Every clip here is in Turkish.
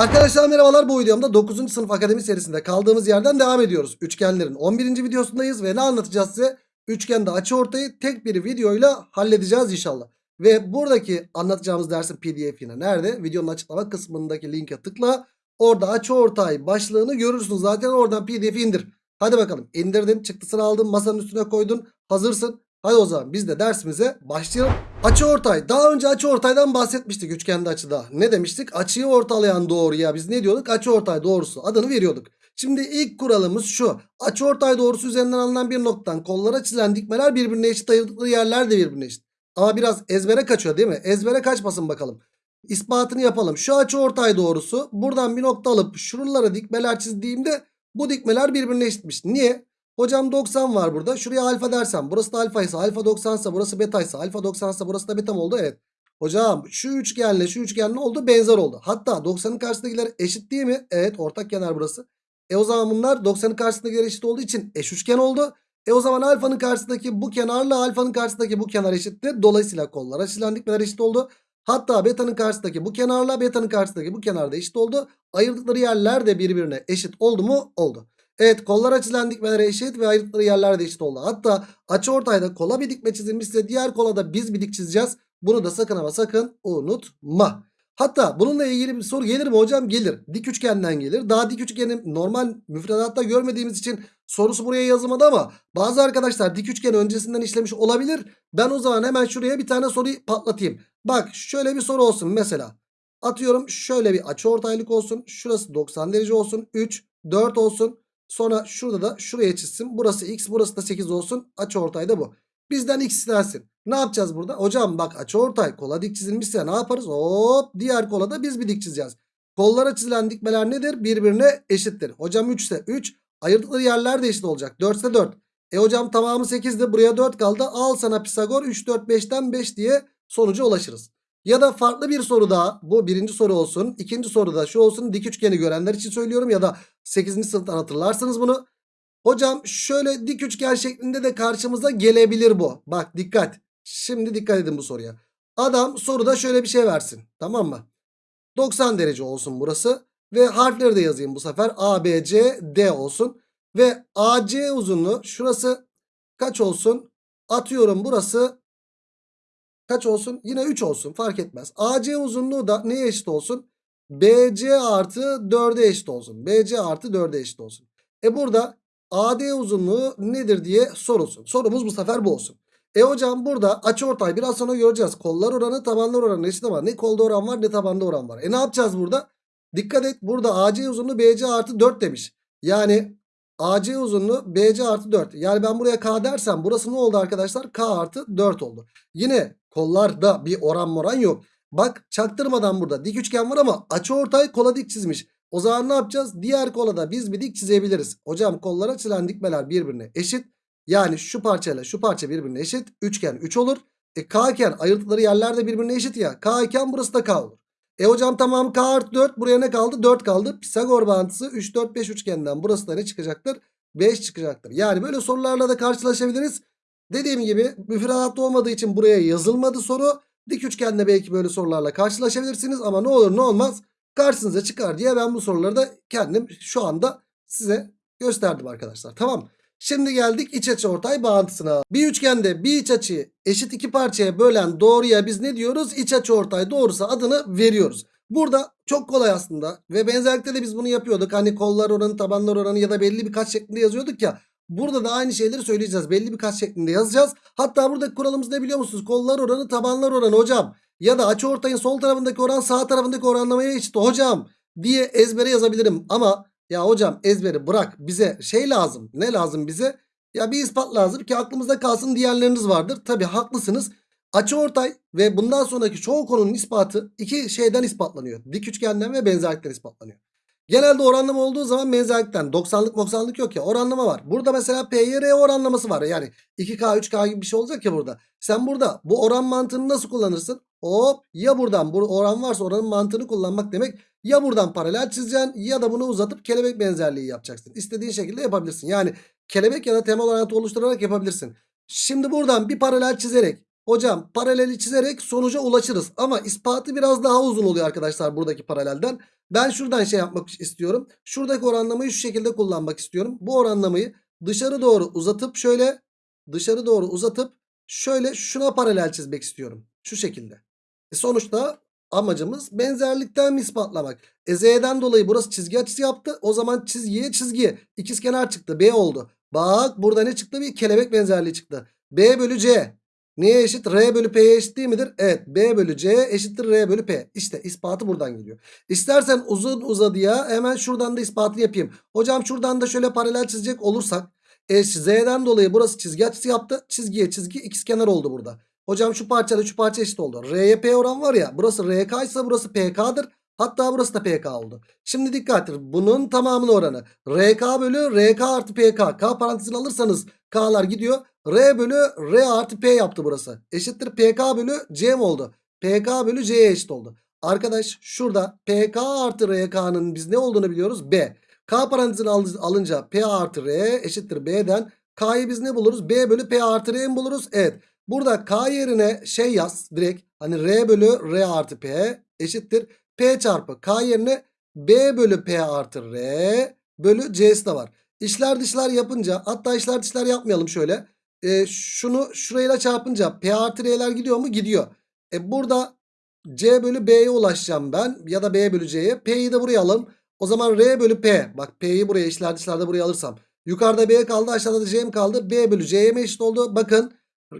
Arkadaşlar merhabalar bu videomda 9. sınıf akademi serisinde kaldığımız yerden devam ediyoruz. Üçgenlerin 11. videosundayız ve ne anlatacağız size? Üçgende açı ortayı tek bir videoyla halledeceğiz inşallah. Ve buradaki anlatacağımız dersin pdf'ine nerede? Videonun açıklama kısmındaki linke tıkla. Orada açı ortay başlığını görürsün zaten oradan pdf'i indir. Hadi bakalım indirdin çıktısını aldın masanın üstüne koydun hazırsın. Hadi o zaman biz de dersimize başlayalım. Açı ortay. Daha önce açı ortaydan bahsetmiştik üçgende açıda. Ne demiştik? Açıyı ortalayan doğruya biz ne diyorduk? Açı ortay doğrusu adını veriyorduk. Şimdi ilk kuralımız şu. Açı ortay doğrusu üzerinden alınan bir noktadan kollara çizilen dikmeler birbirine eşit ayırdıkları yerler de birbirine eşit. Ama biraz ezbere kaçıyor değil mi? Ezbere kaçmasın bakalım. İspatını yapalım. Şu açı ortay doğrusu buradan bir nokta alıp şuralara dikmeler çizdiğimde bu dikmeler birbirine eşitmiş. Niye? Hocam 90 var burada. Şuraya alfa dersem burası da alfa ise alfa 90 ise burası beta ise alfa 90 ise burası da beta mı oldu? Evet. Hocam şu üçgenle şu üçgen ne oldu? Benzer oldu. Hatta 90'ın karşısındakiler eşit değil mi? Evet ortak kenar burası. E o zaman bunlar 90'ın karşısındakiler eşit olduğu için eş üçgen oldu. E o zaman alfanın karşısındaki bu kenarla alfanın karşısındaki bu kenar eşittir. Dolayısıyla kollara çizilen dikmeler eşit oldu. Hatta beta'nın karşısındaki bu kenarla beta'nın karşısındaki bu kenar da eşit oldu. Ayırdıkları yerler de birbirine eşit oldu mu? Oldu. Evet kollar açılan dikmelere eşit ve ayrıtları yerler de eşit oldu. Hatta açı ortayda kola bir dikme çizilmişse diğer kola da biz bir dik çizeceğiz. Bunu da sakın ama sakın unutma. Hatta bununla ilgili bir soru gelir mi hocam? Gelir. Dik üçgenden gelir. Daha dik üçgeni normal müfredatta görmediğimiz için sorusu buraya yazılmadı ama bazı arkadaşlar dik üçgeni öncesinden işlemiş olabilir. Ben o zaman hemen şuraya bir tane soruyu patlatayım. Bak şöyle bir soru olsun mesela. Atıyorum şöyle bir açı ortaylık olsun. Şurası 90 derece olsun. 3, 4 olsun. Sonra şurada da şuraya çizsin. Burası x burası da 8 olsun. Açı ortay da bu. Bizden x istensin. Ne yapacağız burada? Hocam bak açı ortay kola dik çizilmişse ne yaparız? Hop diğer kola da biz bir dik çizeceğiz. Kollara çizilen dikmeler nedir? Birbirine eşittir. Hocam 3 ise 3. Ayırdıkları yerler de eşit olacak. 4 ise 4. E hocam tamamı 8'di. Buraya 4 kaldı. Al sana Pisagor 3 4 5'ten 5 diye sonuca ulaşırız. Ya da farklı bir soru daha. Bu birinci soru olsun. İkinci soru da şu olsun. Dik üçgeni görenler için söylüyorum. Ya da 8. sınıftan hatırlarsınız bunu. Hocam şöyle dik üçgen şeklinde de karşımıza gelebilir bu. Bak dikkat. Şimdi dikkat edin bu soruya. Adam soruda şöyle bir şey versin. Tamam mı? 90 derece olsun burası. Ve harfleri de yazayım bu sefer. A, B, C, D olsun. Ve AC uzunluğu şurası kaç olsun? Atıyorum burası kaç olsun? Yine 3 olsun fark etmez. AC uzunluğu da neye eşit olsun? BC artı 4'e eşit olsun. BC artı 4'e eşit olsun. E burada AD uzunluğu nedir diye sorulsun. Sorumuz bu sefer bu olsun. E hocam burada açıortay biraz sonra göreceğiz. Kollar oranı tabanlar oranı eşit ama ne kolda oran var ne tabanda oran var. E ne yapacağız burada? Dikkat et burada AC uzunluğu BC artı 4 demiş. Yani AC uzunluğu BC artı 4. Yani ben buraya K dersem burası ne oldu arkadaşlar? K artı 4 oldu. Yine kollarda bir oran moran yok. Bak çaktırmadan burada dik üçgen var ama açı ortay kola dik çizmiş. O zaman ne yapacağız? Diğer kola da biz bir dik çizebiliriz. Hocam kollara çizilen dikmeler birbirine eşit. Yani şu parçayla şu parça birbirine eşit. Üçgen 3 olur. E K iken ayırdıkları yerler de birbirine eşit ya. K iken burası da K olur. E hocam tamam K artı 4 buraya ne kaldı? 4 kaldı. Pisagor bağıntısı 3 4 5 üçgenden burası da ne çıkacaktır? 5 çıkacaktır. Yani böyle sorularla da karşılaşabiliriz. Dediğim gibi müfredatta olmadığı için buraya yazılmadı soru. Dik üçgende belki böyle sorularla karşılaşabilirsiniz ama ne olur ne olmaz karşınıza çıkar diye ben bu soruları da kendim şu anda size gösterdim arkadaşlar. Tamam Şimdi geldik iç açı ortay bağıntısına. Bir üçgende bir iç açıyı eşit iki parçaya bölen doğruya biz ne diyoruz? İç açı ortay doğrusu adını veriyoruz. Burada çok kolay aslında ve benzerlikte de biz bunu yapıyorduk. Hani kollar oranı, tabanlar oranı ya da belli birkaç şeklinde yazıyorduk ya. Burada da aynı şeyleri söyleyeceğiz. Belli birkaç şeklinde yazacağız. Hatta buradaki kuralımız ne biliyor musunuz? Kollar oranı, tabanlar oranı hocam. Ya da açı ortayın sol tarafındaki oran sağ tarafındaki oranlamaya eşit hocam diye ezbere yazabilirim. Ama ya hocam ezberi bırak bize şey lazım. Ne lazım bize? Ya bir ispat lazım ki aklımızda kalsın diğerleriniz vardır. Tabi haklısınız. Açı ortay ve bundan sonraki çoğu konunun ispatı iki şeyden ispatlanıyor. Dik üçgenden ve benzerlikten ispatlanıyor. Genelde oranlama olduğu zaman benzerlikten 90'lık 90'lık yok ya oranlama var. Burada mesela PYR oranlaması var. Yani 2K 3K gibi bir şey olacak ya burada. Sen burada bu oran mantığını nasıl kullanırsın? Hop ya buradan bu oran varsa oranın mantığını kullanmak demek. Ya buradan paralel çizeceksin ya da bunu uzatıp kelebek benzerliği yapacaksın. İstediğin şekilde yapabilirsin. Yani kelebek ya da temel orantı oluşturarak yapabilirsin. Şimdi buradan bir paralel çizerek Hocam paraleli çizerek sonuca ulaşırız. Ama ispatı biraz daha uzun oluyor arkadaşlar buradaki paralelden. Ben şuradan şey yapmak istiyorum. Şuradaki oranlamayı şu şekilde kullanmak istiyorum. Bu oranlamayı dışarı doğru uzatıp şöyle dışarı doğru uzatıp şöyle şuna paralel çizmek istiyorum. Şu şekilde. E sonuçta amacımız benzerlikten ispatlamak. E Z'den dolayı burası çizgi açısı yaptı. O zaman çizgiye çizgi. İkizkenar çıktı. B oldu. Bak burada ne çıktı? Bir kelebek benzerliği çıktı. B bölü C. Neye eşit? R bölü P'ye eşit değil midir? Evet. B bölü C eşittir R bölü P. İşte ispatı buradan geliyor. İstersen uzun uzadıya hemen şuradan da ispatını yapayım. Hocam şuradan da şöyle paralel çizecek olursak. E, Z'den dolayı burası çizgi açısı yaptı. Çizgiye çizgi ikizkenar oldu burada. Hocam şu parçayla şu parça eşit oldu. R'ye P oran var ya. Burası RK ise burası PK'dır. Hatta burası da PK oldu. Şimdi dikkattir. Bunun tamamının oranı. RK bölü RK artı PK. K parantezini alırsanız K'lar gidiyor. R bölü R artı P yaptı burası. Eşittir PK bölü C mi oldu? PK bölü C'ye eşit oldu. Arkadaş şurada PK artı RK'nın biz ne olduğunu biliyoruz? B. K parantezini al- alınca P artı R eşittir B'den. K'yı biz ne buluruz? B bölü P artı R mi buluruz? Evet. Burada K yerine şey yaz direkt. Hani R bölü R artı P eşittir. P çarpı K yerine B bölü P artı R bölü C'si de var. İşler dışlar yapınca hatta işler dışlar yapmayalım şöyle. E, şunu şurayla çarpınca P artı R'ler gidiyor mu? Gidiyor. E burada C bölü B'ye ulaşacağım ben ya da B bölü C'ye. P'yi de buraya alalım. O zaman R bölü P. Bak P'yi buraya işler dışlarda buraya alırsam. Yukarıda B kaldı aşağıda da C kaldı? B bölü C'ye mi eşit oldu? Bakın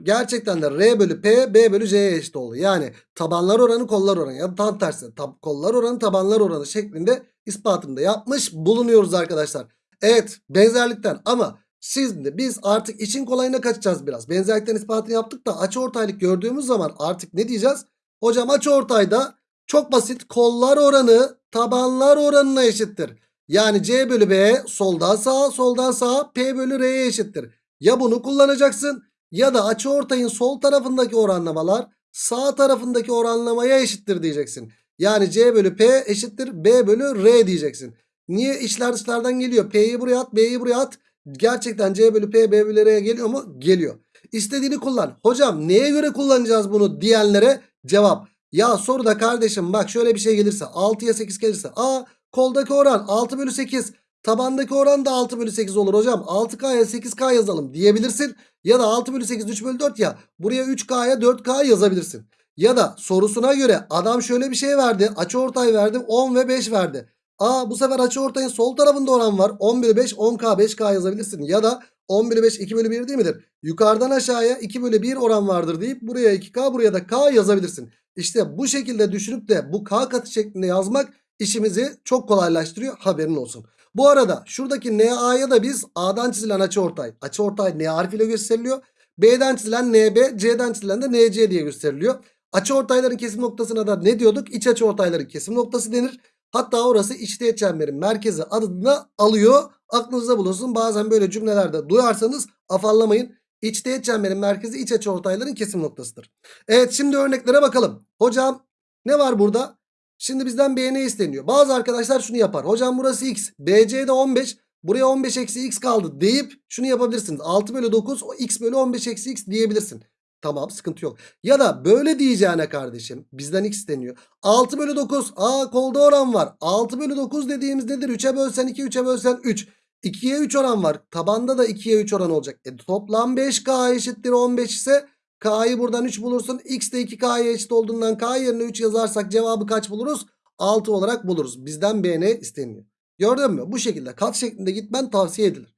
gerçekten de R bölü P B bölü C'ye eşit oldu. Yani tabanlar oranı kollar oranı ya da tam tersi. Tab kollar oranı tabanlar oranı şeklinde ispatını da yapmış bulunuyoruz arkadaşlar. Evet benzerlikten ama şimdi biz artık için kolayına kaçacağız biraz. Benzerlikten ispatını yaptık da açı ortaylık gördüğümüz zaman artık ne diyeceğiz? Hocam açı ortayda çok basit kollar oranı tabanlar oranına eşittir. Yani C bölü B soldan sağa soldan sağa P bölü R'ye eşittir. Ya bunu kullanacaksın ya da açı ortayın sol tarafındaki oranlamalar sağ tarafındaki oranlamaya eşittir diyeceksin. Yani C bölü P eşittir B bölü R diyeceksin. Niye işler dışlardan geliyor? P'yi buraya at B'yi buraya at. Gerçekten C bölü P B bölü R'ye geliyor mu? Geliyor. İstediğini kullan. Hocam neye göre kullanacağız bunu diyenlere cevap. Ya soruda kardeşim bak şöyle bir şey gelirse 6'ya 8 gelirse. Aa koldaki oran 6 bölü 8. Tabandaki oran da 6 bölü 8 olur hocam. 6K'ya 8K yazalım diyebilirsin. Ya da 6 bölü 8 3 bölü 4 ya. Buraya 3K'ya 4K yazabilirsin. Ya da sorusuna göre adam şöyle bir şey verdi. Açı ortay verdi 10 ve 5 verdi. Aa bu sefer açı ortayın sol tarafında oran var. 10 bölü 5 10K 5K yazabilirsin. Ya da 10 bölü 5 2 bölü 1 değil midir? Yukarıdan aşağıya 2 bölü 1 oran vardır deyip buraya 2K buraya da K yazabilirsin. İşte bu şekilde düşünüp de bu K katı şeklinde yazmak işimizi çok kolaylaştırıyor. Haberin olsun. Bu arada şuradaki NA'ya da biz A'dan çizilen açıortay. Açıortay N harfiyle gösteriliyor. B'den çizilen NB, C'den çizilen de NC diye gösteriliyor. Açıortayların kesim noktasına da ne diyorduk? İç açıortayların kesim noktası denir. Hatta orası içteğet çemberin merkezi adını alıyor. Aklınızda bulunsun. Bazen böyle cümlelerde duyarsanız afallamayın. İçteğet çemberin merkezi iç açıortayların kesim noktasıdır. Evet şimdi örneklere bakalım. Hocam ne var burada? Şimdi bizden B ne isteniyor? Bazı arkadaşlar şunu yapar. Hocam burası x. BC'de 15. Buraya 15 eksi x kaldı deyip şunu yapabilirsiniz. 6 bölü 9 o x bölü 15 eksi x diyebilirsin. Tamam sıkıntı yok. Ya da böyle diyeceğine kardeşim bizden x isteniyor. 6 bölü 9. Aa kolda oran var. 6 bölü 9 dediğimiz nedir? 3'e bölsen 2 3'e bölsen 3. 2'ye 3 oran var. Tabanda da 2'ye 3 oran olacak. E, toplam 5k eşittir 15 ise K'yı buradan 3 bulursun. X de 2K'ya eşit olduğundan K yerine 3 yazarsak cevabı kaç buluruz? 6 olarak buluruz. Bizden B ne isteniyor. Gördün mü? Bu şekilde kat şeklinde gitmen tavsiye edilir.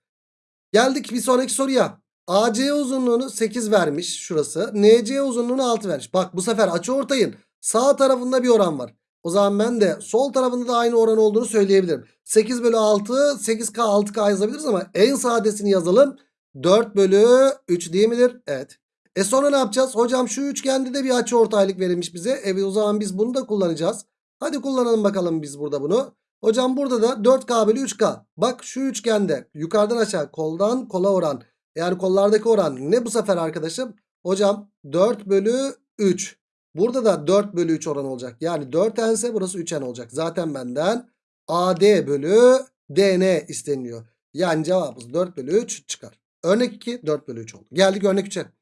Geldik bir sonraki soruya. AC uzunluğunu 8 vermiş şurası. NC uzunluğunu 6 vermiş. Bak bu sefer açı ortayın sağ tarafında bir oran var. O zaman ben de sol tarafında da aynı oran olduğunu söyleyebilirim. 8 bölü 6 8K 6K yazabiliriz ama en sadesini yazalım. 4 bölü 3 değil midir? Evet. E sonra ne yapacağız? Hocam şu üçgende de bir açı ortaylık verilmiş bize. Evet o zaman biz bunu da kullanacağız. Hadi kullanalım bakalım biz burada bunu. Hocam burada da 4K bölü 3K. Bak şu üçgende yukarıdan aşağı koldan kola oran. Yani kollardaki oran ne bu sefer arkadaşım? Hocam 4 bölü 3. Burada da 4 bölü 3 oran olacak. Yani 4 ense burası 3 en olacak. Zaten benden AD bölü DN isteniyor. Yani cevabımız 4 bölü 3 çıkar. Örnek 2 4 bölü 3 oldu. Geldik örnek 3'e.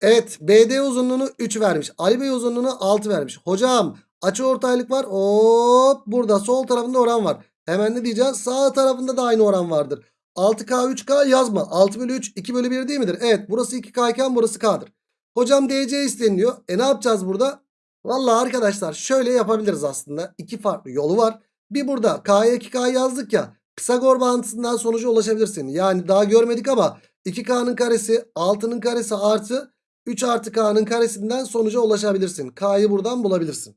Evet BD uzunluğunu 3 vermiş. Ali Bey uzunluğunu 6 vermiş. Hocam açı ortaylık var. Hop burada sol tarafında oran var. Hemen ne diyeceğiz? Sağ tarafında da aynı oran vardır. 6K 3K yazma. 6 bölü 3 2 bölü 1 değil midir? Evet burası 2K iken burası K'dır. Hocam DC isteniliyor. E ne yapacağız burada? Vallahi arkadaşlar şöyle yapabiliriz aslında. İki farklı yolu var. Bir burada K'ya 2K yazdık ya. Pisagor bağıntısından sonuca ulaşabilirsin. Yani daha görmedik ama 2K'nın karesi 6'nın karesi artı 3 artı K'nın karesinden sonuca ulaşabilirsin. K'yı buradan bulabilirsin.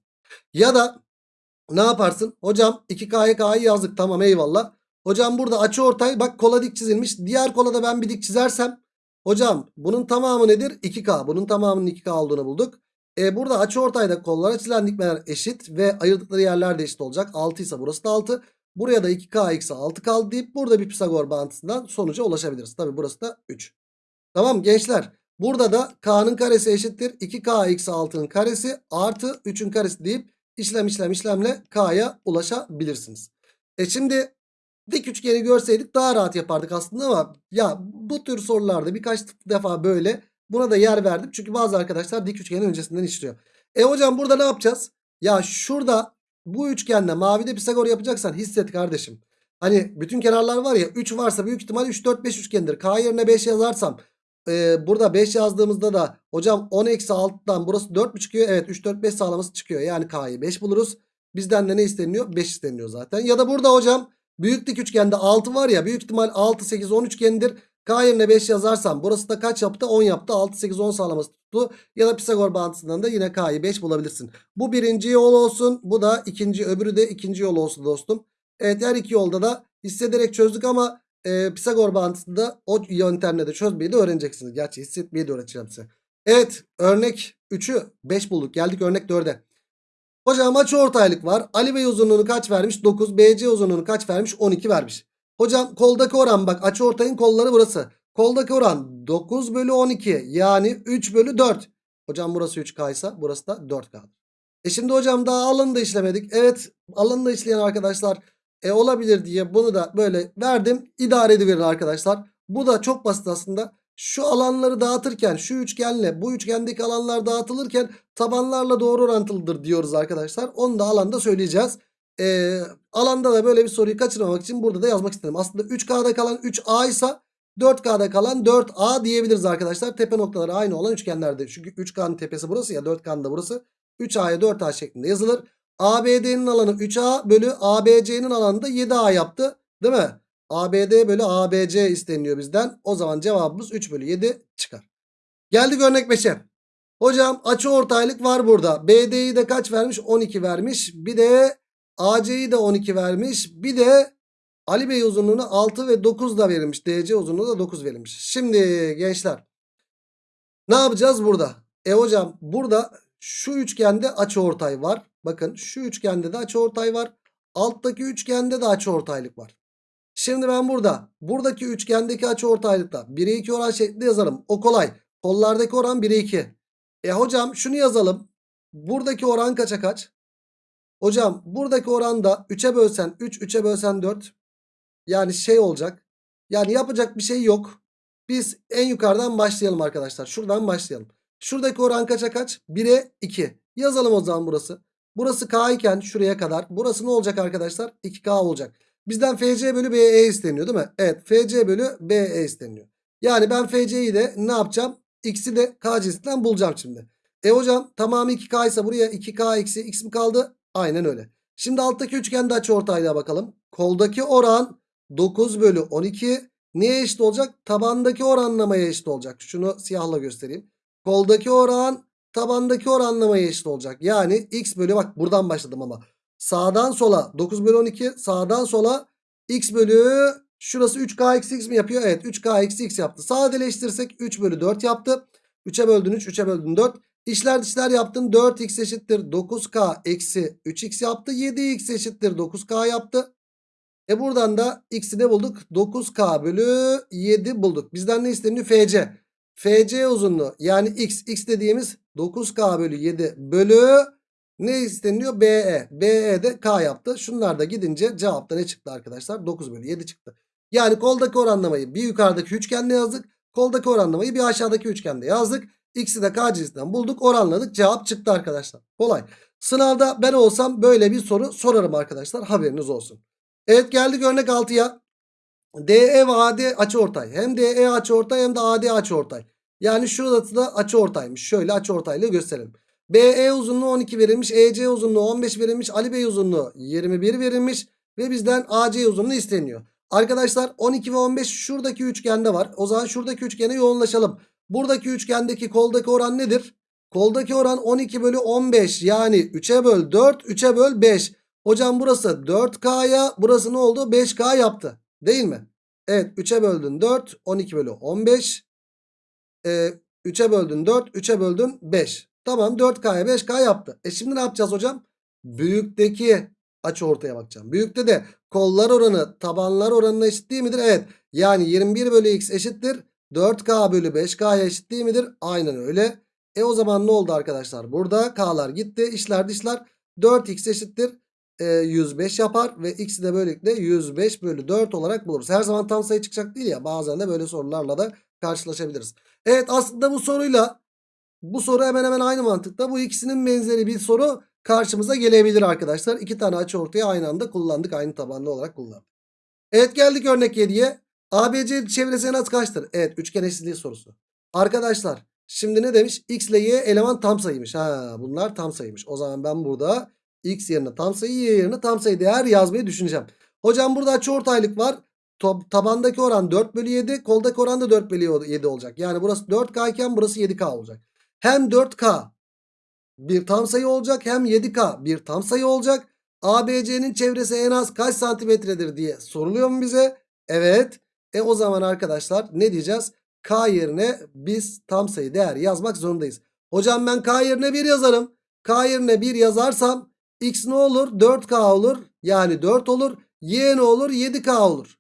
Ya da ne yaparsın? Hocam 2K'ya K'yı yazdık tamam eyvallah. Hocam burada açı ortay bak kola dik çizilmiş. Diğer kola da ben bir dik çizersem. Hocam bunun tamamı nedir? 2K. Bunun tamamının 2K olduğunu bulduk. E burada açı ortayda kollara çizilen dikmeler eşit ve ayırdıkları yerler de eşit olacak. 6 ise burası da 6. Buraya da 2K eksi 6 kaldı deyip burada bir Pisagor bağıntısından sonuca ulaşabiliriz. Tabi burası da 3. Tamam gençler. Burada da K'nın karesi eşittir. 2K eksi 6'nın karesi artı 3'ün karesi deyip işlem işlem işlemle K'ya ulaşabilirsiniz. E şimdi dik üçgeni görseydik daha rahat yapardık aslında ama ya bu tür sorularda birkaç defa böyle buna da yer verdim. Çünkü bazı arkadaşlar dik üçgenin öncesinden işliyor. E hocam burada ne yapacağız? Ya şurada bu üçgende mavide Pisagor yapacaksan hisset kardeşim. Hani bütün kenarlar var ya 3 varsa büyük ihtimal 3 4 5 üçgendir. K yerine 5 yazarsam e, burada 5 yazdığımızda da hocam 10 eksi 6'dan burası 4 mü çıkıyor? Evet 3 4 5 sağlaması çıkıyor. Yani K'yı 5 buluruz. Bizden de ne isteniyor? 5 isteniyor zaten. Ya da burada hocam büyük dik üçgende 6 var ya büyük ihtimal 6 8 10 üçgenidir. K yerine 5 yazarsam burası da kaç yaptı? 10 yaptı. 6 8 10 sağlaması tuttu. Ya da Pisagor bağıntısından da yine K'yı 5 bulabilirsin. Bu birinci yol olsun. Bu da ikinci öbürü de ikinci yol olsun dostum. Evet her iki yolda da hissederek çözdük ama e, Pisagor bağıntısında o yöntemle de çözmeyi de öğreneceksiniz. Gerçi hissetmeyi de öğreteceğim size. Evet örnek 3'ü 5 bulduk. Geldik örnek 4'e. Hocam açı ortaylık var. Ali Bey uzunluğunu kaç vermiş? 9. BC uzunluğunu kaç vermiş? 12 vermiş. Hocam koldaki oran bak açı ortayın kolları burası. Koldaki oran 9 bölü 12 yani 3 bölü 4. Hocam burası 3K ise burası da 4K. E şimdi hocam daha alanı da işlemedik. Evet alanı da işleyen arkadaşlar e, olabilir diye bunu da böyle verdim. İdare ediverin arkadaşlar. Bu da çok basit aslında. Şu alanları dağıtırken şu üçgenle bu üçgendeki alanlar dağıtılırken tabanlarla doğru orantılıdır diyoruz arkadaşlar. Onu da alanda söyleyeceğiz. Ee, alanda da böyle bir soruyu kaçırmamak için burada da yazmak istedim. Aslında 3K'da kalan 3A ise 4K'da kalan 4A diyebiliriz arkadaşlar. Tepe noktaları aynı olan üçgenlerde. Çünkü 3K'nın tepesi burası ya 4K'nın da burası. 3A'ya 4A şeklinde yazılır. ABD'nin alanı 3A bölü ABC'nin alanı da 7A yaptı. Değil mi? ABD bölü ABC isteniyor bizden. O zaman cevabımız 3 bölü 7 çıkar. Geldik örnek 5'e. Hocam açı ortaylık var burada. BD'yi de kaç vermiş? 12 vermiş. Bir de AC'yi de 12 vermiş. Bir de Ali Bey uzunluğunu 6 ve 9 da verilmiş. DC uzunluğu da 9 verilmiş. Şimdi gençler ne yapacağız burada? E hocam burada şu üçgende açı ortay var. Bakın şu üçgende de açı ortay var. Alttaki üçgende de açı ortaylık var. Şimdi ben burada buradaki üçgendeki açı ortaylıkta 1'e 2 oran şeklinde yazarım. O kolay. Kollardaki oran 1'e 2. E hocam şunu yazalım. Buradaki oran kaça kaç? Hocam buradaki oranda 3'e bölsen 3, 3'e bölsen 4. Yani şey olacak. Yani yapacak bir şey yok. Biz en yukarıdan başlayalım arkadaşlar. Şuradan başlayalım. Şuradaki oran kaça kaç? 1'e 2. Yazalım o zaman burası. Burası K iken şuraya kadar. Burası ne olacak arkadaşlar? 2K olacak. Bizden FC bölü BE isteniyor değil mi? Evet FC bölü BE isteniyor. Yani ben FC'yi de ne yapacağım? X'i de K cinsinden bulacağım şimdi. E hocam tamamı 2K ise buraya 2K eksi X mi kaldı? Aynen öyle. Şimdi alttaki üçgende açı ortaylığa bakalım. Koldaki oran 9 bölü 12 neye eşit olacak? Tabandaki oranlamaya eşit olacak. Şunu siyahla göstereyim. Koldaki oran tabandaki oranlamaya eşit olacak. Yani x bölü bak buradan başladım ama. Sağdan sola 9 bölü 12 sağdan sola x bölü şurası 3k eksi x mi yapıyor? Evet 3k eksi x yaptı. Sadeleştirsek 3 bölü 4 yaptı. 3'e böldün 3 3'e böldün 4. İşler dışlar yaptın 4x eşittir 9k eksi 3x yaptı. 7x eşittir 9k yaptı. E buradan da x'i ne bulduk? 9k bölü 7 bulduk. Bizden ne isteniyor? FC. FC uzunluğu yani x. x dediğimiz 9k bölü 7 bölü ne isteniyor? BE. BE de K yaptı. Şunlar da gidince cevapta ne çıktı arkadaşlar? 9 bölü 7 çıktı. Yani koldaki oranlamayı bir yukarıdaki üçgende yazdık. Koldaki oranlamayı bir aşağıdaki üçgende yazdık. X'i de K cinsinden bulduk oranladık cevap çıktı arkadaşlar. Kolay. Sınavda ben olsam böyle bir soru sorarım arkadaşlar haberiniz olsun. Evet geldik örnek 6'ya. DE ve AD açıortay. Hem DE açıortay hem de AD açıortay. Yani şurası da açıortaymış. Şöyle açıortayla gösterelim. BE uzunluğu 12 verilmiş. EC uzunluğu 15 verilmiş. Ali Bey uzunluğu 21 verilmiş. Ve bizden AC uzunluğu isteniyor. Arkadaşlar 12 ve 15 şuradaki üçgende var. O zaman şuradaki üçgene yoğunlaşalım. Buradaki üçgendeki koldaki oran nedir? Koldaki oran 12 bölü 15 yani 3'e böl 4 3'e böl 5. Hocam burası 4K'ya burası ne oldu? 5K yaptı. Değil mi? Evet 3'e böldün 4 12 bölü 15. Ee, 3'e böldün 4 3'e böldün 5. Tamam 4K'ya 5K yaptı. E şimdi ne yapacağız hocam? Büyükteki açı ortaya bakacağım. Büyükte de kollar oranı tabanlar oranına eşit değil midir? Evet. Yani 21 bölü x eşittir. 4K bölü 5K'ya eşit değil midir? Aynen öyle. E o zaman ne oldu arkadaşlar? Burada K'lar gitti. İşler dışlar. 4x eşittir. E, 105 yapar. Ve x'i de böylelikle 105 bölü 4 olarak buluruz. Her zaman tam sayı çıkacak değil ya. Bazen de böyle sorularla da karşılaşabiliriz. Evet aslında bu soruyla bu soru hemen hemen aynı mantıkta. Bu ikisinin benzeri bir soru karşımıza gelebilir arkadaşlar. İki tane açı ortaya aynı anda kullandık. Aynı tabanlı olarak kullandık. Evet geldik örnek 7'ye. ABC çevresi en az kaçtır? Evet üçgen eşitliği sorusu. Arkadaşlar şimdi ne demiş? X ile Y eleman tam sayıymış. Ha bunlar tam sayıymış. O zaman ben burada X yerine tam sayı Y yerine tam sayı değer yazmayı düşüneceğim. Hocam burada açıortaylık var. Top, tabandaki oran 4 bölü 7. Koldaki oran da 4 bölü 7 olacak. Yani burası 4K iken burası 7K olacak. Hem 4K bir tam sayı olacak hem 7K bir tam sayı olacak. ABC'nin çevresi en az kaç santimetredir diye soruluyor mu bize? Evet. E o zaman arkadaşlar ne diyeceğiz? K yerine biz tam sayı değer yazmak zorundayız. Hocam ben K yerine 1 yazarım. K yerine 1 yazarsam X ne olur? 4K olur. Yani 4 olur. Y ne olur? 7K olur.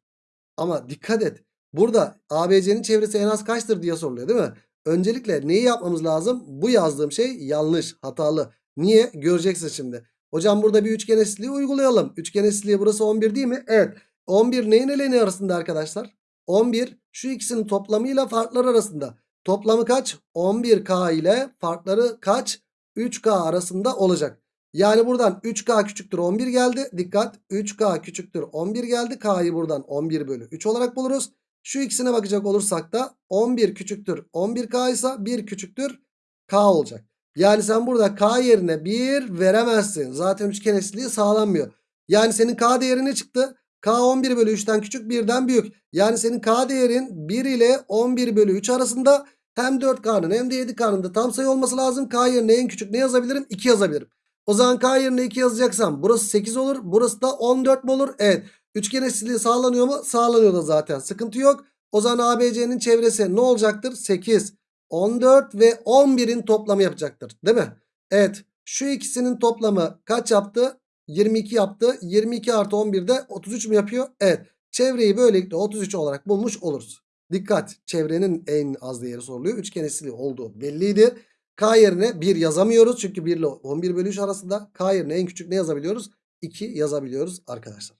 Ama dikkat et. Burada ABC'nin çevresi en az kaçtır diye soruluyor değil mi? Öncelikle neyi yapmamız lazım? Bu yazdığım şey yanlış, hatalı. Niye? Göreceksin şimdi. Hocam burada bir üçgen eşitliği uygulayalım. Üçgen eşitliği burası 11 değil mi? Evet. 11 neyin ile ne arasında arkadaşlar? 11 şu ikisinin toplamıyla farkları arasında. Toplamı kaç? 11K ile farkları kaç? 3K arasında olacak. Yani buradan 3K küçüktür 11 geldi. Dikkat 3K küçüktür 11 geldi. K'yı buradan 11 bölü 3 olarak buluruz. Şu ikisine bakacak olursak da 11 küçüktür 11K ise 1 küçüktür K olacak. Yani sen burada K yerine 1 veremezsin. Zaten üçgen eşitliği sağlanmıyor. Yani senin K değeri ne çıktı? K 11 bölü 3'ten küçük birden büyük. Yani senin K değerin 1 ile 11 bölü 3 arasında hem 4K'nın hem de 7K'nın da tam sayı olması lazım. K yerine en küçük ne yazabilirim? 2 yazabilirim. O zaman K yerine 2 yazacaksam burası 8 olur. Burası da 14 mi olur? Evet. Üçgen eşitliği sağlanıyor mu? Sağlanıyor da zaten. Sıkıntı yok. O zaman ABC'nin çevresi ne olacaktır? 8, 14 ve 11'in toplamı yapacaktır. Değil mi? Evet. Şu ikisinin toplamı kaç yaptı? 22 yaptı. 22 artı 11 de 33 mü yapıyor? Evet. Çevreyi böylelikle 33 olarak bulmuş oluruz. Dikkat. Çevrenin en az değeri soruluyor. Üçgen eşitliği olduğu belliydi. K yerine 1 yazamıyoruz. Çünkü 1 ile 11 bölü 3 arasında K yerine en küçük ne yazabiliyoruz? 2 yazabiliyoruz arkadaşlar.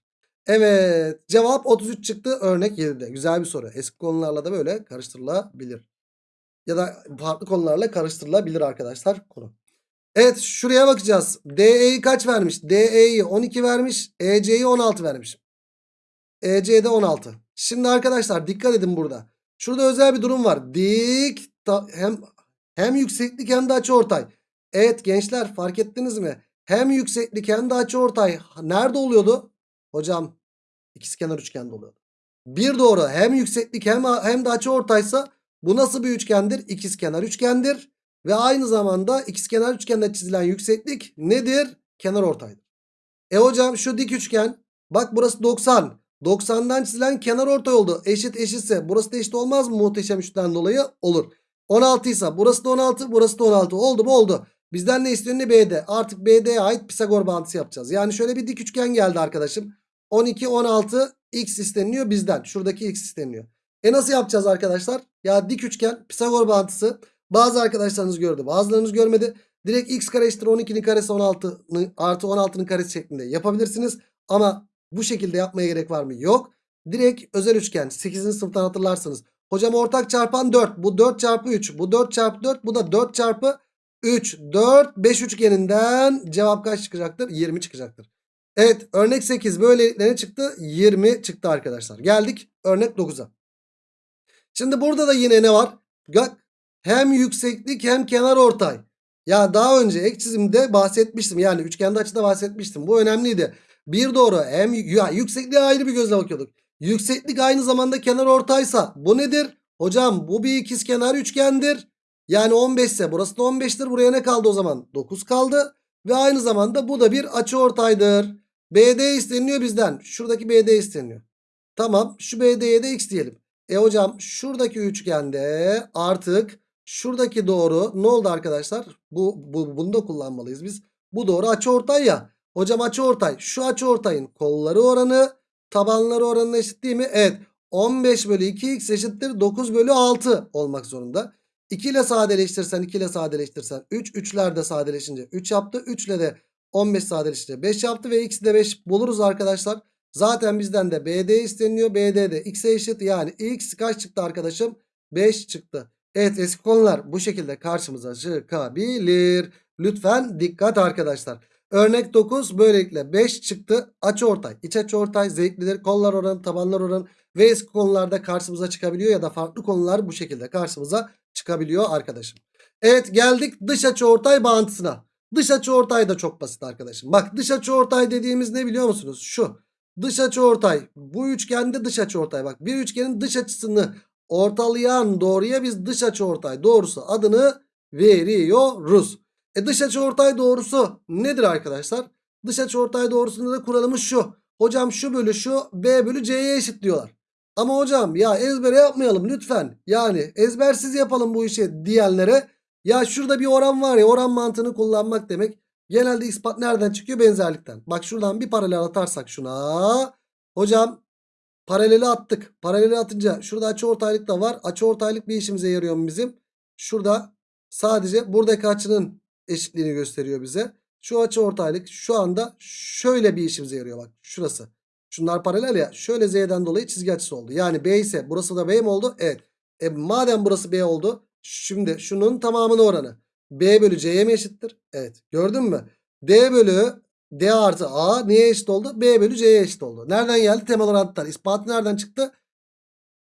Evet cevap 33 çıktı örnek 7'de. Güzel bir soru. Eski konularla da böyle karıştırılabilir. Ya da farklı konularla karıştırılabilir arkadaşlar konu. Evet şuraya bakacağız. DE'yi kaç vermiş? DE'yi 12 vermiş. EC'yi 16 vermiş. EC'de 16. Şimdi arkadaşlar dikkat edin burada. Şurada özel bir durum var. Dik hem hem yükseklik hem de açıortay. Evet gençler fark ettiniz mi? Hem yükseklik hem de açıortay nerede oluyordu? Hocam ikizkenar üçgende oluyordu. Bir doğru hem yükseklik hem, hem de açıortaysa bu nasıl bir üçgendir? İkizkenar üçgendir. Ve aynı zamanda ikizkenar üçgende çizilen yükseklik nedir? Kenar ortaydır. E hocam şu dik üçgen bak burası 90. 90'dan çizilen kenar ortay oldu. Eşit eşitse burası da eşit olmaz mı muhteşem üçten dolayı? Olur. 16 ise burası da 16 burası da 16 oldu mu oldu. Bizden ne istiyor ne BD. Artık BD'ye ait Pisagor bağıntısı yapacağız. Yani şöyle bir dik üçgen geldi arkadaşım. 12 16 x isteniyor bizden. Şuradaki x isteniyor. E nasıl yapacağız arkadaşlar? Ya dik üçgen Pisagor bağıntısı. Bazı arkadaşlarınız gördü bazılarınız görmedi. Direkt x kare eşittir 12'nin karesi 16 artı 16'nın karesi şeklinde yapabilirsiniz. Ama bu şekilde yapmaya gerek var mı? Yok. Direkt özel üçgen 8. sınıftan hatırlarsınız. Hocam ortak çarpan 4. Bu 4 çarpı 3. Bu 4 çarpı 4. Bu da 4 çarpı 3. 4. 5 üçgeninden cevap kaç çıkacaktır? 20 çıkacaktır. Evet örnek 8 böylelikle ne çıktı? 20 çıktı arkadaşlar. Geldik örnek 9'a. Şimdi burada da yine ne var? Hem yükseklik hem kenar ortay. Ya daha önce ek çizimde bahsetmiştim. Yani üçgende açıda bahsetmiştim. Bu önemliydi. Bir doğru hem ya yüksekliğe ayrı bir gözle bakıyorduk. Yükseklik aynı zamanda kenar ortaysa bu nedir? Hocam bu bir ikizkenar üçgendir. Yani 15 ise burası da 15'tir. Buraya ne kaldı o zaman? 9 kaldı. Ve aynı zamanda bu da bir açıortaydır. BD isteniyor bizden. Şuradaki BD isteniyor. Tamam şu BD'ye de x diyelim. E hocam şuradaki üçgende artık şuradaki doğru ne oldu arkadaşlar? Bu, bu bunu da kullanmalıyız biz. Bu doğru açıortay ya. Hocam açıortay. Şu açıortayın kolları oranı tabanları oranına eşit değil mi? Evet. 15 bölü 2x eşittir 9 bölü 6 olmak zorunda. 2 ile sadeleştirsen 2 ile sadeleştirsen 3. 3'ler de sadeleşince 3 yaptı. 3 ile de 15 sadeleşince 5 yaptı ve x'i de 5 buluruz arkadaşlar. Zaten bizden de BD isteniyor. BD de x'e eşit. Yani x kaç çıktı arkadaşım? 5 çıktı. Evet eski konular bu şekilde karşımıza çıkabilir. Lütfen dikkat arkadaşlar. Örnek 9 böylelikle 5 çıktı. Açı ortay. İç açı ortay zevklidir. Kollar oranı, tabanlar oranı ve eski konularda karşımıza çıkabiliyor ya da farklı konular bu şekilde karşımıza çıkabiliyor arkadaşım. Evet geldik dış açı ortay bağıntısına. Dış açı ortay da çok basit arkadaşım. Bak dış açı ortay dediğimiz ne biliyor musunuz? Şu. Dış açı ortay. Bu üçgende dış açı ortay. Bak bir üçgenin dış açısını ortalayan doğruya biz dış açı ortay doğrusu adını veriyoruz. E dış açı ortay doğrusu nedir arkadaşlar? Dış açı ortay doğrusunda da kuralımız şu. Hocam şu bölü şu B bölü C'ye eşit diyorlar. Ama hocam ya ezbere yapmayalım lütfen. Yani ezbersiz yapalım bu işi diyenlere. Ya şurada bir oran var ya oran mantığını kullanmak demek. Genelde ispat nereden çıkıyor? Benzerlikten. Bak şuradan bir paralel atarsak şuna. Hocam paraleli attık. Paraleli atınca şurada açıortaylık da var. Açıortaylık bir işimize yarıyor mu bizim? Şurada sadece buradaki açının eşitliğini gösteriyor bize. Şu açıortaylık şu anda şöyle bir işimize yarıyor bak. Şurası. Şunlar paralel ya. Şöyle Z'den dolayı çizgi açısı oldu. Yani B ise burası da B mi oldu? Evet. E madem burası B oldu. Şimdi şunun tamamının oranı. B bölü C'ye mi eşittir? Evet. Gördün mü? D bölü D artı A neye eşit oldu? B bölü C'ye eşit oldu. Nereden geldi? Temel orantıdan. İspatı nereden çıktı?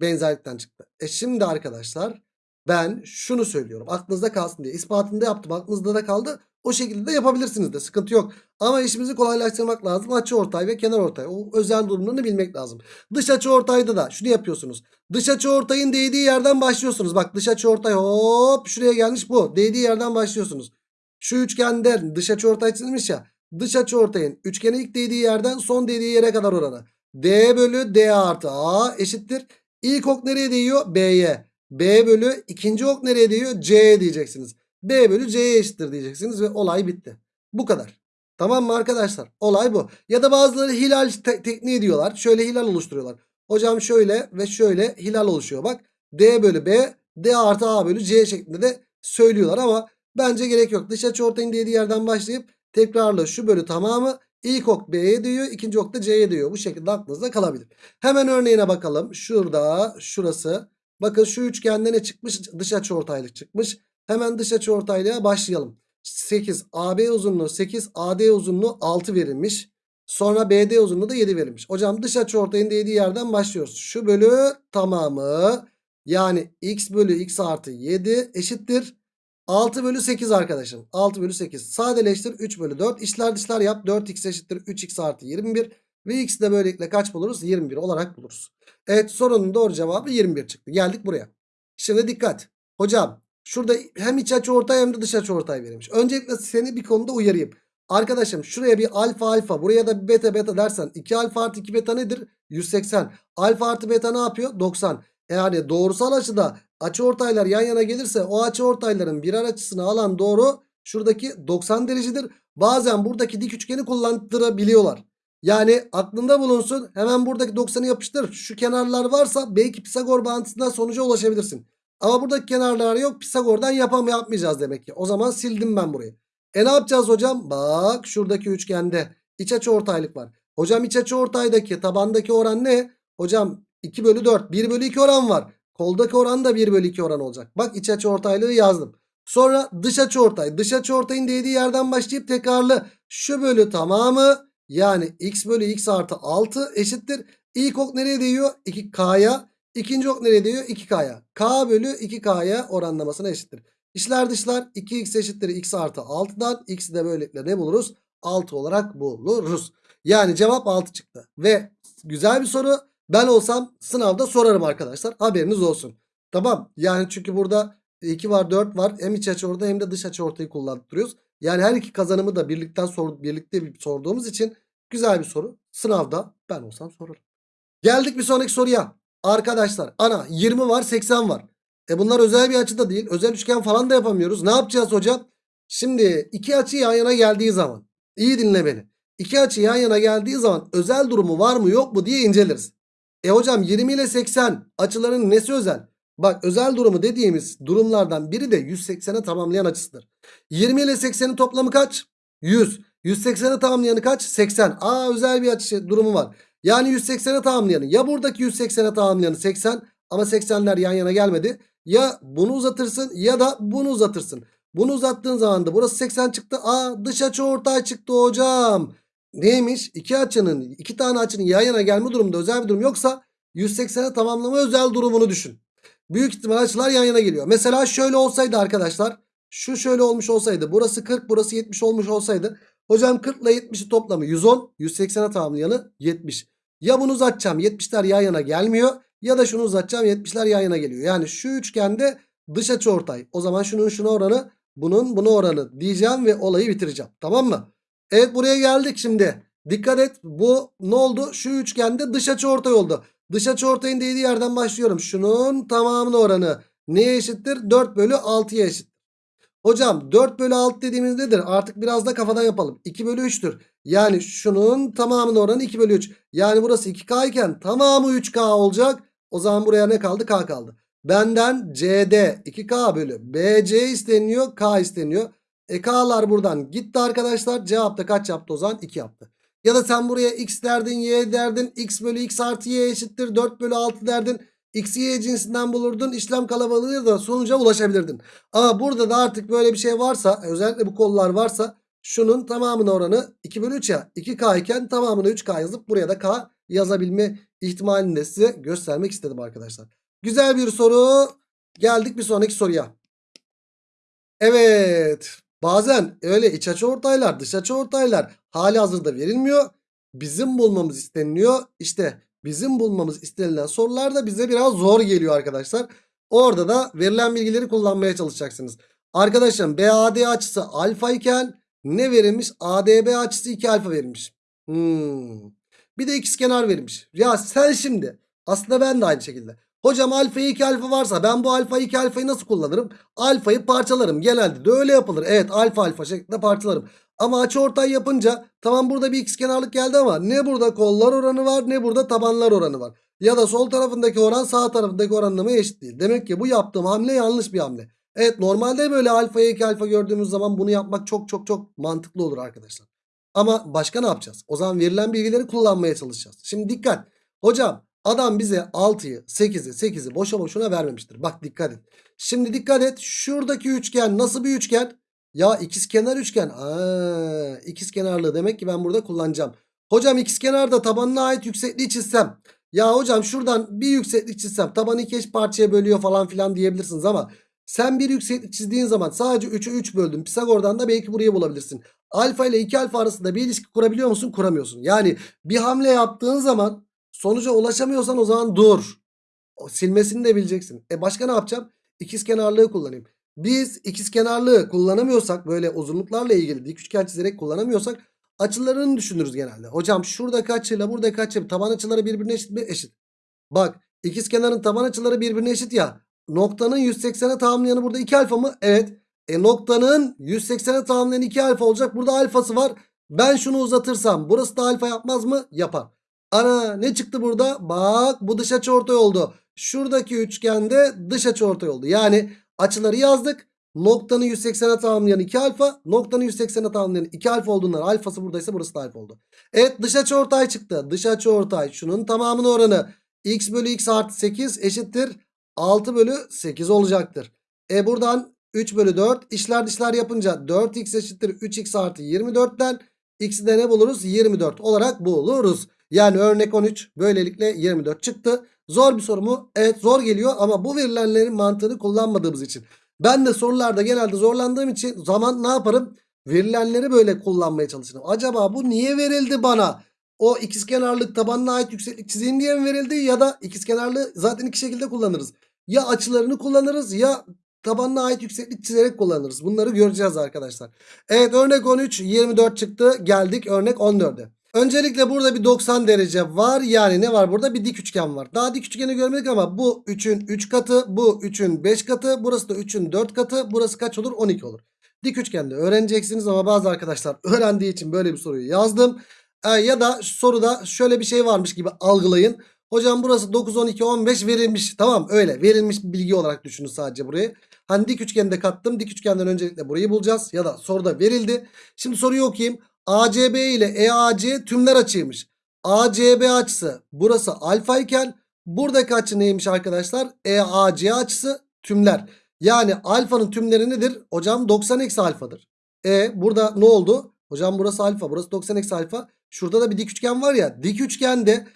Benzerlikten çıktı. E şimdi arkadaşlar ben şunu söylüyorum. Aklınızda kalsın diye. İspatını da yaptım. Aklınızda da kaldı. O şekilde de yapabilirsiniz de. Sıkıntı yok. Ama işimizi kolaylaştırmak lazım. Açı ortay ve kenar ortay. O özel durumlarını bilmek lazım. Dış açı ortayda da şunu yapıyorsunuz. Dış açı ortayın değdiği yerden başlıyorsunuz. Bak dış açı ortay hop şuraya gelmiş bu. Değdiği yerden başlıyorsunuz. Şu üçgende dış açı ortay çizilmiş ya. Dış açı ortayın üçgene ilk değdiği yerden son değdiği yere kadar oranı. D bölü D artı A eşittir. İlk ok nereye değiyor? B'ye. B bölü ikinci ok nereye değiyor? C'ye diyeceksiniz. B bölü C'ye eşittir diyeceksiniz ve olay bitti. Bu kadar. Tamam mı arkadaşlar? Olay bu. Ya da bazıları hilal te- tekniği diyorlar. Şöyle hilal oluşturuyorlar. Hocam şöyle ve şöyle hilal oluşuyor. Bak D bölü B, D artı A bölü C şeklinde de söylüyorlar ama bence gerek yok. Dış açı ortayın dediği yerden başlayıp tekrarla şu bölü tamamı ilk ok B'ye diyor, ikinci ok da C'ye diyor. Bu şekilde aklınızda kalabilir. Hemen örneğine bakalım. Şurada, şurası. Bakın şu üçgende ne çıkmış? Dış açı ortaylık çıkmış. Hemen dış açı ortaylığa başlayalım. 8 AB uzunluğu 8 AD uzunluğu 6 verilmiş. Sonra BD uzunluğu da 7 verilmiş. Hocam dış açı ortayın dediği yerden başlıyoruz. Şu bölü tamamı yani x bölü x artı 7 eşittir. 6 bölü 8 arkadaşım. 6 bölü 8. Sadeleştir 3 bölü 4. İşler dışlar yap. 4x eşittir 3x artı 21. Ve x de böylelikle kaç buluruz? 21 olarak buluruz. Evet sorunun doğru cevabı 21 çıktı. Geldik buraya. Şimdi dikkat. Hocam şurada hem iç açı ortay hem de dış açı ortay verilmiş. Öncelikle seni bir konuda uyarayım. Arkadaşım şuraya bir alfa alfa buraya da bir beta beta dersen 2 alfa artı 2 beta nedir? 180. Alfa artı beta ne yapıyor? 90. Yani doğrusal açıda açı ortaylar yan yana gelirse o açı ortayların birer açısını alan doğru şuradaki 90 derecedir. Bazen buradaki dik üçgeni kullandırabiliyorlar. Yani aklında bulunsun hemen buradaki 90'ı yapıştır. Şu kenarlar varsa belki Pisagor bağıntısından sonuca ulaşabilirsin. Ama buradaki kenarlar yok. Pisagor'dan yapam yapmayacağız demek ki. O zaman sildim ben burayı. E ne yapacağız hocam? Bak şuradaki üçgende iç açı ortaylık var. Hocam iç açı ortaydaki tabandaki oran ne? Hocam 2 bölü 4 1 bölü 2 oran var. Koldaki oran da 1 bölü 2 oran olacak. Bak iç açı ortaylığı yazdım. Sonra dış açı ortay. Dış açı ortayın değdiği yerden başlayıp tekrarlı. Şu bölü tamamı yani x bölü x artı 6 eşittir. İlk ok nereye değiyor? 2k'ya. İkinci ok nereye değiyor? 2k'ya. k bölü 2k'ya oranlamasına eşittir. İşler dışlar 2x eşittir x artı 6'dan. x'i de böylelikle ne buluruz? 6 olarak buluruz. Yani cevap 6 çıktı. Ve güzel bir soru. Ben olsam sınavda sorarım arkadaşlar. Haberiniz olsun. Tamam. Yani çünkü burada 2 var 4 var. Hem iç açı orta hem de dış açı ortayı kullandırıyoruz. Yani her iki kazanımı da birlikten sor, birlikte bir sorduğumuz için güzel bir soru. Sınavda ben olsam sorarım. Geldik bir sonraki soruya. Arkadaşlar ana 20 var 80 var. E bunlar özel bir açı da değil. Özel üçgen falan da yapamıyoruz. Ne yapacağız hocam? Şimdi iki açı yan yana geldiği zaman. iyi dinle beni. İki açı yan yana geldiği zaman özel durumu var mı yok mu diye inceleriz. E hocam 20 ile 80 açıların nesi özel? Bak özel durumu dediğimiz durumlardan biri de 180'e tamamlayan açısıdır. 20 ile 80'in toplamı kaç? 100. 180'e tamamlayanı kaç? 80. Aa özel bir açı durumu var. Yani 180'e tamamlayanı ya buradaki 180'e tamamlayanı 80 ama 80'ler yan yana gelmedi. Ya bunu uzatırsın ya da bunu uzatırsın. Bunu uzattığın zaman da burası 80 çıktı. Aa dış açı ortay çıktı hocam. Neymiş? İki açının iki tane açının yan yana gelme durumunda özel bir durum yoksa 180'e tamamlama özel durumunu düşün. Büyük ihtimal açılar yan yana geliyor. Mesela şöyle olsaydı arkadaşlar. Şu şöyle olmuş olsaydı. Burası 40 burası 70 olmuş olsaydı. Hocam 40 ile 70'i toplamı 110. 180'e tamamlayanı 70. Ya bunu uzatacağım 70'ler yan yana gelmiyor. Ya da şunu uzatacağım 70'ler yan yana geliyor. Yani şu üçgende dış açı ortay. O zaman şunun şuna oranı bunun buna oranı diyeceğim ve olayı bitireceğim. Tamam mı? Evet buraya geldik şimdi. Dikkat et bu ne oldu? Şu üçgende dış açı ortay oldu. Dış açı ortayın değdiği yerden başlıyorum. Şunun tamamının oranı neye eşittir? 4 bölü 6'ya eşit. Hocam 4 bölü 6 dediğimiz nedir? Artık biraz da kafadan yapalım. 2 bölü 3'tür. Yani şunun tamamının oranı 2 bölü 3. Yani burası 2K iken tamamı 3K olacak. O zaman buraya ne kaldı? K kaldı. Benden CD 2K bölü BC isteniyor. K isteniyor. E K'lar buradan gitti arkadaşlar. Cevapta kaç yaptı o zaman? 2 yaptı. Ya da sen buraya x derdin y derdin. x bölü x artı y eşittir 4 bölü 6 derdin. X, Y cinsinden bulurdun. işlem kalabalığı da sonuca ulaşabilirdin. Ama burada da artık böyle bir şey varsa özellikle bu kollar varsa şunun tamamının oranı 2 bölü 3 ya. 2K iken tamamını 3K yazıp buraya da K yazabilme ihtimalini de size göstermek istedim arkadaşlar. Güzel bir soru. Geldik bir sonraki soruya. Evet. Bazen öyle iç açı ortaylar dış açı ortaylar hali hazırda verilmiyor. Bizim bulmamız isteniliyor. İşte bizim bulmamız istenilen sorular da bize biraz zor geliyor arkadaşlar. Orada da verilen bilgileri kullanmaya çalışacaksınız. Arkadaşım BAD açısı alfa iken ne verilmiş? ADB açısı 2 alfa verilmiş. Hmm. Bir de ikizkenar verilmiş. Ya sen şimdi aslında ben de aynı şekilde. Hocam alfayı 2 alfa varsa ben bu alfa 2 alfayı nasıl kullanırım? Alfayı parçalarım. Genelde de öyle yapılır. Evet alfa alfa şeklinde parçalarım. Ama açı ortay yapınca tamam burada bir x kenarlık geldi ama ne burada kollar oranı var ne burada tabanlar oranı var. Ya da sol tarafındaki oran sağ tarafındaki oranlama eşit değil. Demek ki bu yaptığım hamle yanlış bir hamle. Evet normalde böyle alfaya 2 alfa gördüğümüz zaman bunu yapmak çok çok çok mantıklı olur arkadaşlar. Ama başka ne yapacağız? O zaman verilen bilgileri kullanmaya çalışacağız. Şimdi dikkat. Hocam adam bize 6'yı 8'i 8'i boşa boşuna vermemiştir. Bak dikkat et. Şimdi dikkat et. Şuradaki üçgen nasıl bir üçgen? Ya ikizkenar üçgen. Aa, ikizkenarlığı demek ki ben burada kullanacağım. Hocam ikizkenarda tabanına ait yüksekliği çizsem. Ya hocam şuradan bir yükseklik çizsem tabanı iki eş parçaya bölüyor falan filan diyebilirsiniz ama sen bir yükseklik çizdiğin zaman sadece 3'ü 3 böldün. Pisagor'dan da belki burayı bulabilirsin. Alfa ile 2 alfa arasında bir ilişki kurabiliyor musun? Kuramıyorsun. Yani bir hamle yaptığın zaman sonuca ulaşamıyorsan o zaman dur. O silmesini de bileceksin. E başka ne yapacağım? İkizkenarlığı kullanayım. Biz ikizkenarlığı kullanamıyorsak böyle uzunluklarla ilgili dik üçgen çizerek kullanamıyorsak açılarını düşünürüz genelde. Hocam şuradaki açıyla buradaki açı taban açıları birbirine eşit mi? Eşit. Bak ikizkenarın taban açıları birbirine eşit ya. Noktanın 180'e tamamlayanı burada 2 alfa mı? Evet. E noktanın 180'e tamamlayan 2 alfa olacak. Burada alfası var. Ben şunu uzatırsam burası da alfa yapmaz mı? Yapar. Ana ne çıktı burada? Bak bu dış açı ortay oldu. Şuradaki üçgende dış açı ortay oldu. Yani açıları yazdık. Noktanın 180'e tamamlayan 2 alfa. Noktanın 180'e tamamlayan 2 alfa olduğundan alfası buradaysa burası da alfa oldu. Evet dış açı ortay çıktı. Dış açı ortay şunun tamamının oranı x bölü x artı 8 eşittir 6 bölü 8 olacaktır. E buradan 3 bölü 4 işler dışlar yapınca 4x eşittir 3x artı 24'ten x'i de ne buluruz? 24 olarak buluruz. Yani örnek 13 böylelikle 24 çıktı. Zor bir soru mu? Evet zor geliyor ama bu verilenlerin mantığını kullanmadığımız için. Ben de sorularda genelde zorlandığım için zaman ne yaparım? Verilenleri böyle kullanmaya çalışırım. Acaba bu niye verildi bana? O ikizkenarlık tabanına ait yükseklik çizeyim diye mi verildi? Ya da ikizkenarlığı zaten iki şekilde kullanırız. Ya açılarını kullanırız ya tabanına ait yükseklik çizerek kullanırız. Bunları göreceğiz arkadaşlar. Evet örnek 13 24 çıktı. Geldik örnek 14'e. Öncelikle burada bir 90 derece var. Yani ne var burada? Bir dik üçgen var. Daha dik üçgeni görmedik ama bu 3'ün 3 katı, bu 3'ün 5 katı, burası da 3'ün 4 katı. Burası kaç olur? 12 olur. Dik üçgende öğreneceksiniz ama bazı arkadaşlar öğrendiği için böyle bir soruyu yazdım. Ee, ya da soruda şöyle bir şey varmış gibi algılayın. Hocam burası 9, 12, 15 verilmiş. Tamam öyle verilmiş bilgi olarak düşünün sadece burayı. Hani dik üçgende kattım. Dik üçgenden öncelikle burayı bulacağız. Ya da soruda verildi. Şimdi soruyu okuyayım. ACB ile EAC tümler açıymış. ACB açısı burası alfa iken buradaki açı neymiş arkadaşlar? EAC açısı tümler. Yani alfanın tümleri nedir? Hocam 90 eksi alfadır. E burada ne oldu? Hocam burası alfa burası 90 eksi alfa. Şurada da bir dik üçgen var ya. Dik üçgende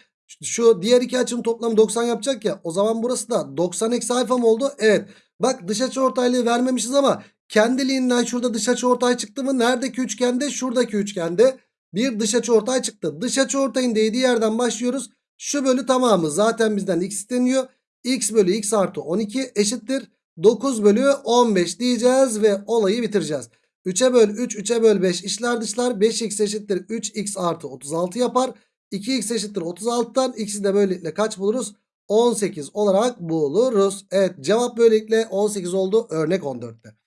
şu diğer iki açının toplamı 90 yapacak ya. O zaman burası da 90 eksi alfa mı oldu? Evet. Bak dış açı ortaylığı vermemişiz ama kendiliğinden şurada dış açı ortay çıktı mı? Neredeki üçgende? Şuradaki üçgende bir dış açı ortay çıktı. Dış açı ortayın değdiği yerden başlıyoruz. Şu bölü tamamı zaten bizden x isteniyor. x bölü x artı 12 eşittir. 9 bölü 15 diyeceğiz ve olayı bitireceğiz. 3'e böl 3, 3'e böl 5 işler dışlar 5x eşittir 3x artı 36 yapar. 2x eşittir 36'dan x'i de böylelikle kaç buluruz? 18 olarak buluruz. Evet cevap böylelikle 18 oldu örnek 14'te.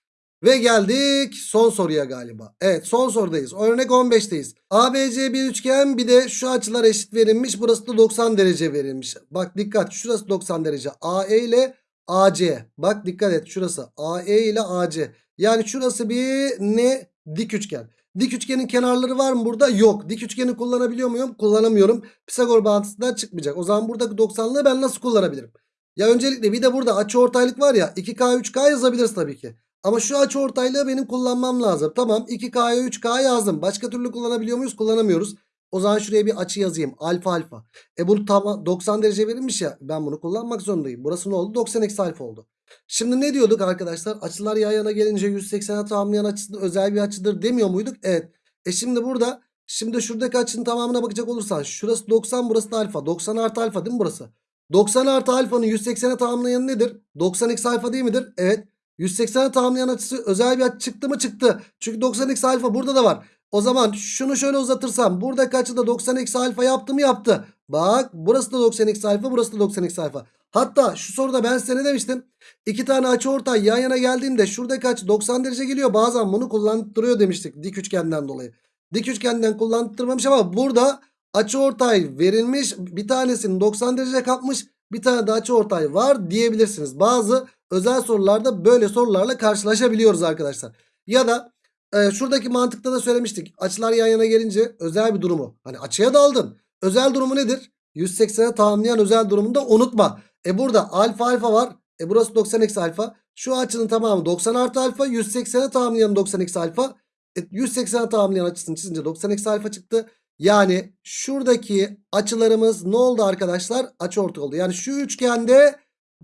Ve geldik son soruya galiba. Evet son sorudayız. Örnek 15'teyiz. ABC bir üçgen bir de şu açılar eşit verilmiş. Burası da 90 derece verilmiş. Bak dikkat şurası 90 derece. AE ile AC. Bak dikkat et şurası AE ile AC. Yani şurası bir ne? Dik üçgen. Dik üçgenin kenarları var mı burada? Yok. Dik üçgeni kullanabiliyor muyum? Kullanamıyorum. Pisagor bağıntısından çıkmayacak. O zaman buradaki 90'lığı ben nasıl kullanabilirim? Ya öncelikle bir de burada açı ortaylık var ya 2K 3K yazabiliriz tabii ki. Ama şu açı ortaylığı benim kullanmam lazım. Tamam 2K'ya 3K yazdım. Başka türlü kullanabiliyor muyuz? Kullanamıyoruz. O zaman şuraya bir açı yazayım. Alfa alfa. E bunu tam 90 derece verilmiş ya. Ben bunu kullanmak zorundayım. Burası ne oldu? 90 eksi alfa oldu. Şimdi ne diyorduk arkadaşlar? Açılar yan yana gelince 180'e tamamlayan açısı özel bir açıdır demiyor muyduk? Evet. E şimdi burada şimdi şuradaki açının tamamına bakacak olursan şurası 90 burası da alfa. 90 artı alfa değil mi burası? 90 artı alfanın 180'e tamamlayanı nedir? 90 eksi alfa değil midir? Evet. 180'e tamamlayan açısı özel bir açı çıktı mı? Çıktı. Çünkü 90 eksi alfa burada da var. O zaman şunu şöyle uzatırsam buradaki açı da 90 eksi alfa yaptı mı? Yaptı. Bak burası da 90 eksi alfa burası da 90 eksi alfa. Hatta şu soruda ben size ne demiştim? İki tane açı ortay yan yana geldiğinde şuradaki açı 90 derece geliyor. Bazen bunu kullandırıyor demiştik dik üçgenden dolayı. Dik üçgenden kullandırmamış ama burada açı ortay verilmiş. Bir tanesinin 90 derece kapmış. Bir tane de açı ortay var diyebilirsiniz. Bazı özel sorularda böyle sorularla karşılaşabiliyoruz arkadaşlar. Ya da e, şuradaki mantıkta da söylemiştik. Açılar yan yana gelince özel bir durumu. Hani açıya daldın. Özel durumu nedir? 180'e tamamlayan özel durumunu da unutma. E burada alfa alfa var. E burası 90 eksi alfa. Şu açının tamamı 90 artı alfa. 180'e tamamlayan 90 eksi alfa. E 180'e tamamlayan açısını çizince 90 eksi alfa çıktı. Yani şuradaki açılarımız ne oldu arkadaşlar? Açı ortay oldu. Yani şu üçgende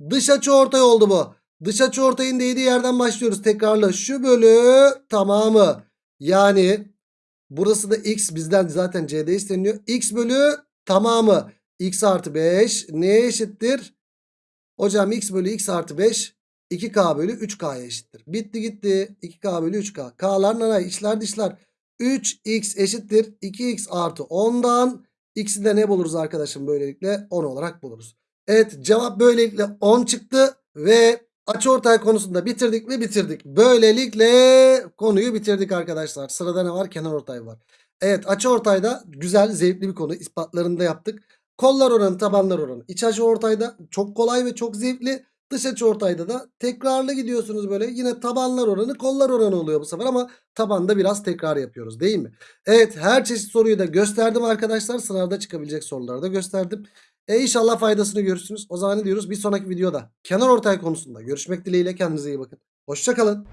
dış açı ortay oldu bu. Dış açı ortayın değdiği yerden başlıyoruz. Tekrarla şu bölü tamamı. Yani burası da x bizden zaten c'de isteniyor. x bölü tamamı. x artı 5 neye eşittir? Hocam x bölü x artı 5 2k bölü 3k'ya eşittir. Bitti gitti. 2k bölü 3k. K'lar nanay içler dışlar. 3x eşittir. 2x artı 10'dan x'i de ne buluruz arkadaşım böylelikle? 10 olarak buluruz. Evet cevap böylelikle 10 çıktı ve açıortay konusunda bitirdik mi bitirdik. Böylelikle konuyu bitirdik arkadaşlar. Sırada ne var? Kenar ortay var. Evet açıortayda güzel zevkli bir konu. ispatlarını da yaptık. Kollar oranı tabanlar oranı. İç açı ortayda çok kolay ve çok zevkli. Dış açı ortayda da tekrarlı gidiyorsunuz böyle. Yine tabanlar oranı kollar oranı oluyor bu sefer ama tabanda biraz tekrar yapıyoruz değil mi? Evet her çeşit soruyu da gösterdim arkadaşlar. Sınavda çıkabilecek soruları da gösterdim. E inşallah faydasını görürsünüz. O zaman ne diyoruz? Bir sonraki videoda kenar ortay konusunda görüşmek dileğiyle kendinize iyi bakın. Hoşçakalın.